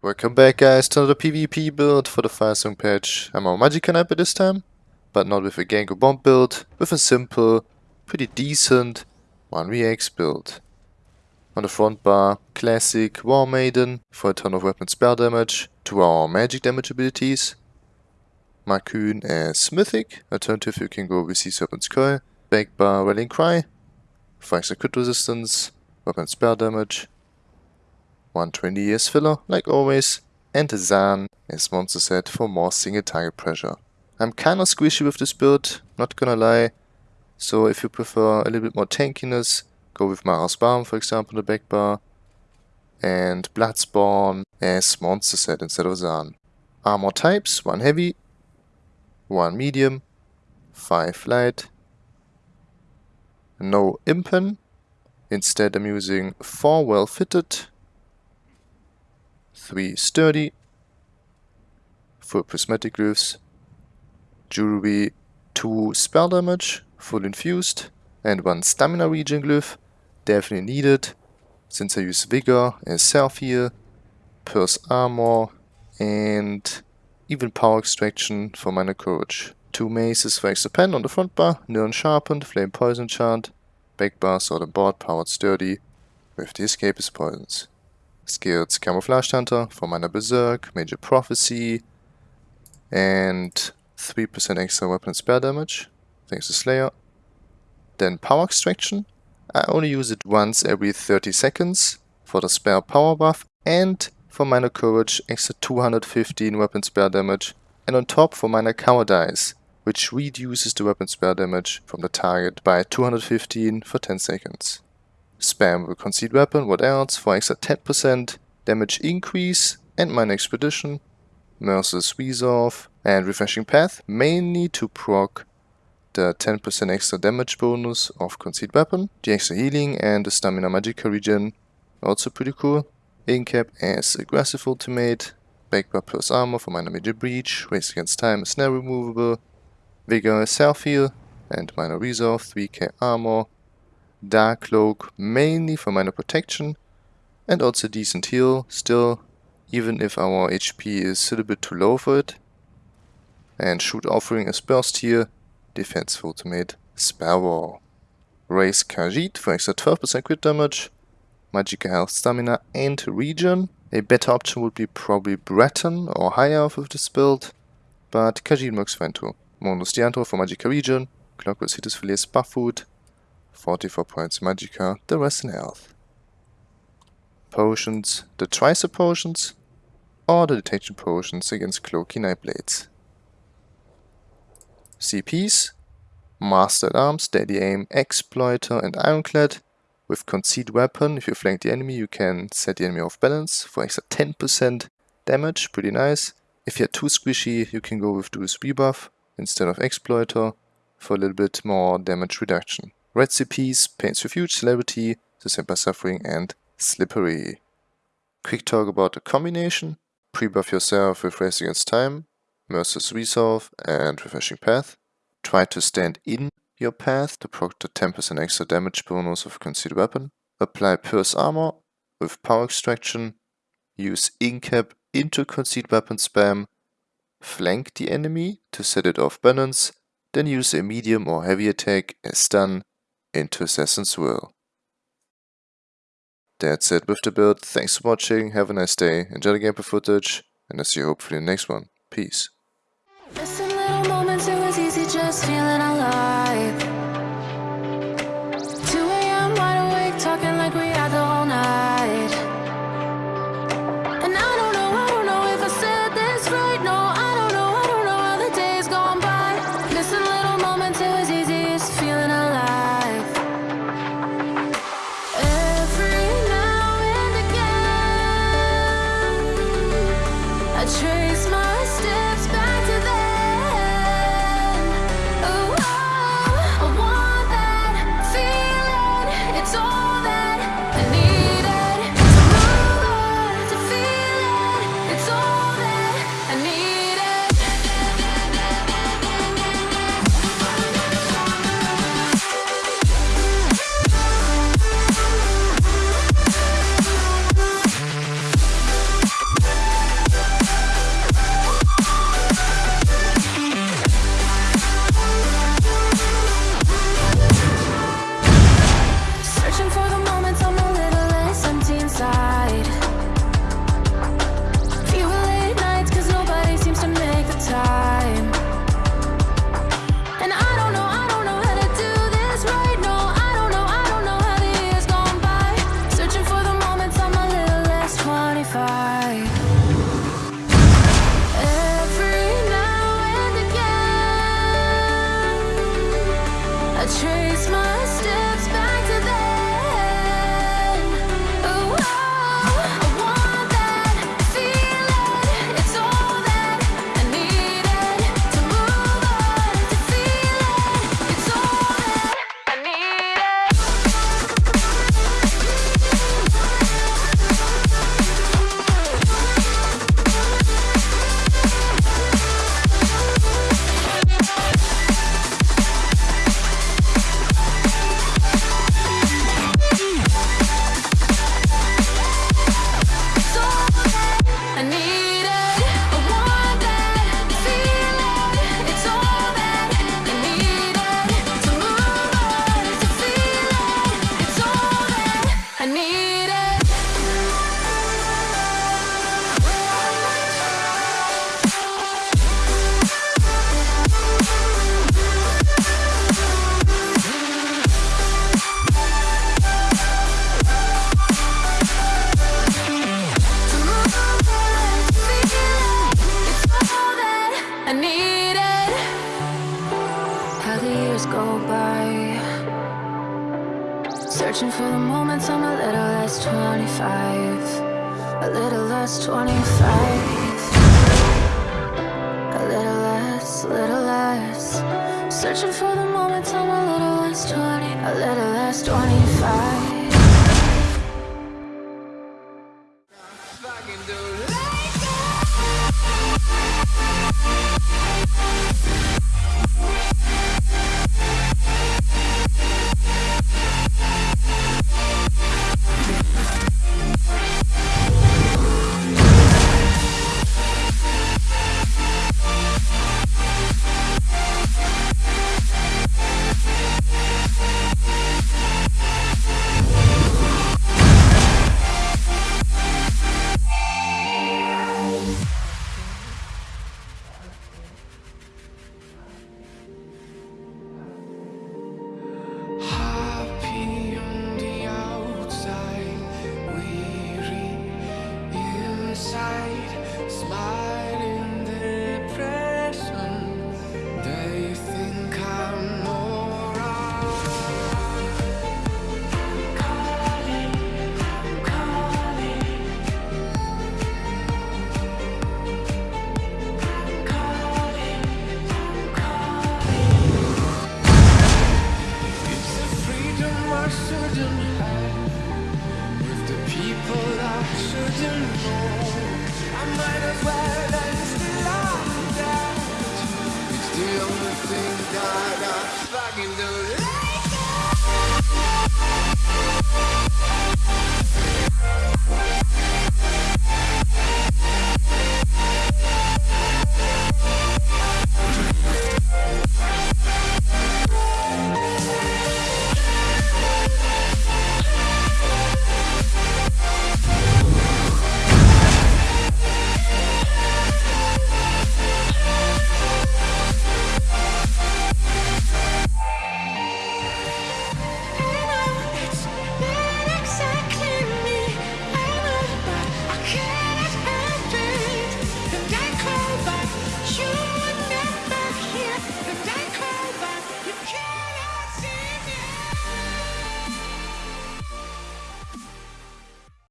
Welcome back guys to another PvP build for the Firesong patch. I'm on Magic Sniper this time, but not with a Gango Bomb build, with a simple, pretty decent 1vx build. On the front bar, classic War Maiden for a ton of weapon spell damage to our magic damage abilities. Markyn as Mythic, alternative you can go with Sea Serpent's Coil. Back bar Rallying Cry for extra crit resistance, weapon spell damage, 120 years filler, like always, and Zaan as monster set for more single target pressure. I'm kinda squishy with this build, not gonna lie, so if you prefer a little bit more tankiness, go with Mara's Balm for example the back bar, and Bloodspawn as monster set instead of Zaan. Armor types, 1 heavy, 1 medium, 5 light, no impen, instead I'm using 4 well fitted, 3 sturdy, 4 prismatic glyphs, jewelry, 2 spell damage, full infused, and 1 stamina regen glyph, definitely needed, since I use vigor and self heal, pierce armor, and even power extraction for minor courage. Two maces for extra pen on the front bar, Nirn sharpened, flame poison chant, back bar sword and board powered sturdy, with the escapist poisons. Skills Camouflage Hunter for Minor Berserk, Major Prophecy, and 3% extra weapon and spell damage, thanks to Slayer. Then Power Extraction. I only use it once every 30 seconds for the spell power buff and for minor courage extra 215 weapon spell damage and on top for minor cowardice which reduces the weapon spell damage from the target by 215 for 10 seconds. Spam will concealed weapon, what else, for extra 10% damage increase and minor expedition, Merciless Resolve and Refreshing Path, mainly to proc the 10% extra damage bonus of concealed weapon, the extra healing and the stamina magica regen, also pretty cool. Incap as aggressive ultimate, Backbar plus armor for minor major breach, race against time is now removable, Vigor self heal and minor resolve, 3k armor, Dark Cloak mainly for minor protection and also decent heal still, even if our HP is a little bit too low for it. And Shoot Offering as burst here, defensive ultimate Spell Wall. Raise Khajiit for extra 12% crit damage, Magica Health Stamina and Regen. A better option would be probably Breton or higher with this build, but Khajiit works fine too. Monus Diantro for Magica Regen, Clockwork Citrus Filet Buff Food, 44 points Magica, the rest in health. Potions, the Tricep potions, or the detection potions against Cloaky Nightblades. CPs, Master at Arms, Steady Aim, Exploiter and Ironclad. With Concealed Weapon, if you flank the enemy, you can set the enemy off balance for extra 10% damage, pretty nice. If you're too squishy, you can go with Duel's Rebuff instead of Exploiter for a little bit more damage reduction. Recipes, Pain's Refuge, Celerity, The Simple Suffering, and Slippery. Quick talk about the combination. Pre-buff yourself with Race Against Time, Merciless Resolve, and Refreshing Path. Try to stand in your path to proc the 10% extra damage bonus of concealed Weapon. Apply Pierce Armor with Power Extraction. Use Incap into Concealed Weapon spam. Flank the enemy to set it off balance. Then use a medium or heavy attack as stun into Assassin's Will. That's it with the build, thanks for watching, have a nice day, enjoy the gameplay footage, and I'll see you hopefully in the next one. Peace. I trace my steps. I needed. How the years go by. Searching for the moments I'm a little less 25 A little less 25 A little less, little less. Searching for the moments I'm a little less 20 A little less 25 I fucking the Like